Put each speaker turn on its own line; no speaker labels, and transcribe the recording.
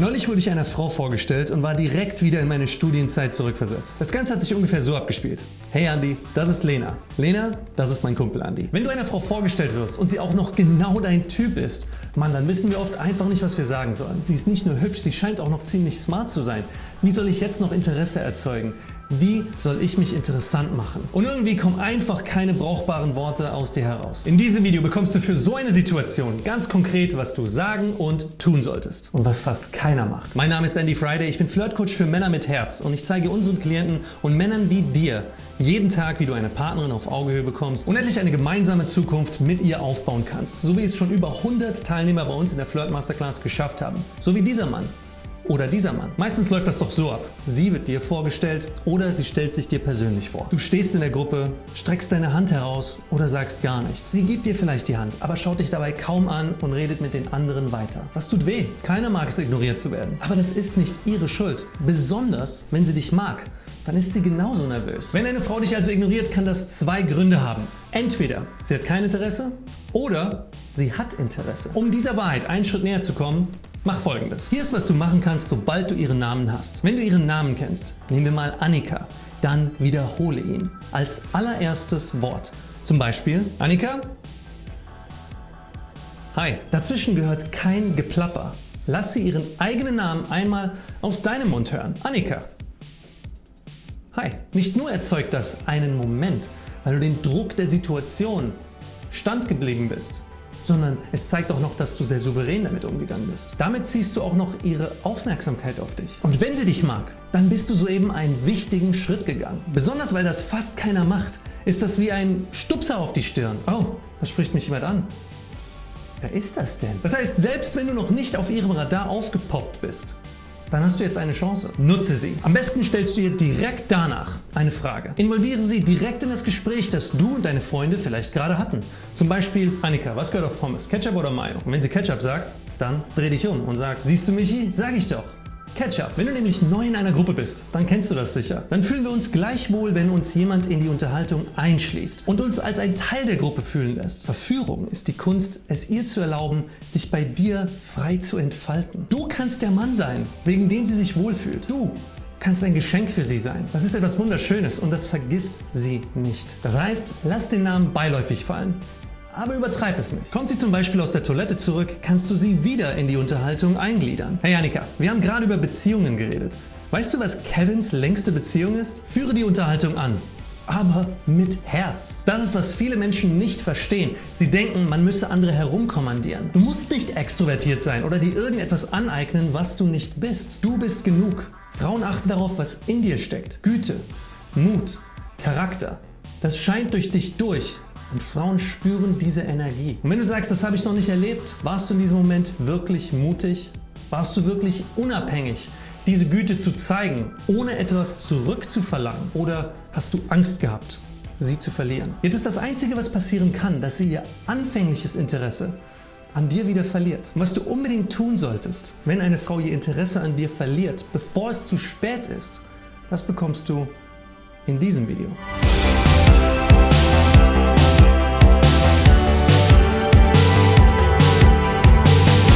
Neulich wurde ich einer Frau vorgestellt und war direkt wieder in meine Studienzeit zurückversetzt. Das Ganze hat sich ungefähr so abgespielt. Hey Andi, das ist Lena. Lena, das ist mein Kumpel Andi. Wenn du einer Frau vorgestellt wirst und sie auch noch genau dein Typ ist, Mann, dann wissen wir oft einfach nicht, was wir sagen sollen. Sie ist nicht nur hübsch, sie scheint auch noch ziemlich smart zu sein. Wie soll ich jetzt noch Interesse erzeugen? Wie soll ich mich interessant machen? Und irgendwie kommen einfach keine brauchbaren Worte aus dir heraus. In diesem Video bekommst du für so eine Situation ganz konkret, was du sagen und tun solltest. Und was fast keiner macht. Mein Name ist Andy Friday, ich bin Flirtcoach für Männer mit Herz und ich zeige unseren Klienten und Männern wie dir jeden Tag, wie du eine Partnerin auf Augehöhe bekommst und endlich eine gemeinsame Zukunft mit ihr aufbauen kannst, so wie es schon über 100 Teilnehmer bei uns in der Flirt Masterclass geschafft haben. So wie dieser Mann oder dieser Mann. Meistens läuft das doch so ab. Sie wird dir vorgestellt oder sie stellt sich dir persönlich vor. Du stehst in der Gruppe, streckst deine Hand heraus oder sagst gar nichts. Sie gibt dir vielleicht die Hand, aber schaut dich dabei kaum an und redet mit den anderen weiter. Was tut weh? Keiner mag es ignoriert zu werden. Aber das ist nicht ihre Schuld. Besonders, wenn sie dich mag dann ist sie genauso nervös. Wenn eine Frau dich also ignoriert, kann das zwei Gründe haben. Entweder sie hat kein Interesse oder sie hat Interesse. Um dieser Wahrheit einen Schritt näher zu kommen, Mach folgendes. Hier ist was du machen kannst sobald du ihren Namen hast. Wenn du ihren Namen kennst, nehmen wir mal Annika, dann wiederhole ihn als allererstes Wort. Zum Beispiel Annika? Hi. Dazwischen gehört kein Geplapper. Lass sie ihren eigenen Namen einmal aus deinem Mund hören. Annika. Hi. Nicht nur erzeugt das einen Moment, weil du den Druck der Situation standgeblieben bist, sondern es zeigt auch noch, dass du sehr souverän damit umgegangen bist. Damit ziehst du auch noch ihre Aufmerksamkeit auf dich. Und wenn sie dich mag, dann bist du soeben einen wichtigen Schritt gegangen. Besonders weil das fast keiner macht, ist das wie ein Stupser auf die Stirn. Oh, da spricht mich jemand an. Wer ist das denn? Das heißt, selbst wenn du noch nicht auf ihrem Radar aufgepoppt bist, dann hast du jetzt eine Chance. Nutze sie. Am besten stellst du ihr direkt danach eine Frage. Involviere sie direkt in das Gespräch, das du und deine Freunde vielleicht gerade hatten. Zum Beispiel, Annika, was gehört auf Pommes? Ketchup oder Mayo? Und wenn sie Ketchup sagt, dann dreh dich um und sag, siehst du Michi? Sag ich doch. Catch-up. Wenn du nämlich neu in einer Gruppe bist, dann kennst du das sicher. Dann fühlen wir uns gleich wohl, wenn uns jemand in die Unterhaltung einschließt und uns als ein Teil der Gruppe fühlen lässt. Verführung ist die Kunst, es ihr zu erlauben, sich bei dir frei zu entfalten. Du kannst der Mann sein, wegen dem sie sich wohlfühlt. Du kannst ein Geschenk für sie sein. Das ist etwas Wunderschönes und das vergisst sie nicht. Das heißt, lass den Namen beiläufig fallen aber übertreib es nicht. Kommt sie zum Beispiel aus der Toilette zurück, kannst du sie wieder in die Unterhaltung eingliedern. Hey Annika, wir haben gerade über Beziehungen geredet. Weißt du, was Kevins längste Beziehung ist? Führe die Unterhaltung an aber mit Herz. Das ist, was viele Menschen nicht verstehen. Sie denken, man müsse andere herumkommandieren. Du musst nicht extrovertiert sein oder dir irgendetwas aneignen, was du nicht bist. Du bist genug. Frauen achten darauf, was in dir steckt. Güte, Mut, Charakter. Das scheint durch dich durch und Frauen spüren diese Energie. Und wenn du sagst, das habe ich noch nicht erlebt, warst du in diesem Moment wirklich mutig? Warst du wirklich unabhängig, diese Güte zu zeigen, ohne etwas zurückzuverlangen? Oder hast du Angst gehabt, sie zu verlieren? Jetzt ist das Einzige, was passieren kann, dass sie ihr anfängliches Interesse an dir wieder verliert. Und was du unbedingt tun solltest, wenn eine Frau ihr Interesse an dir verliert, bevor es zu spät ist, das bekommst du in diesem Video.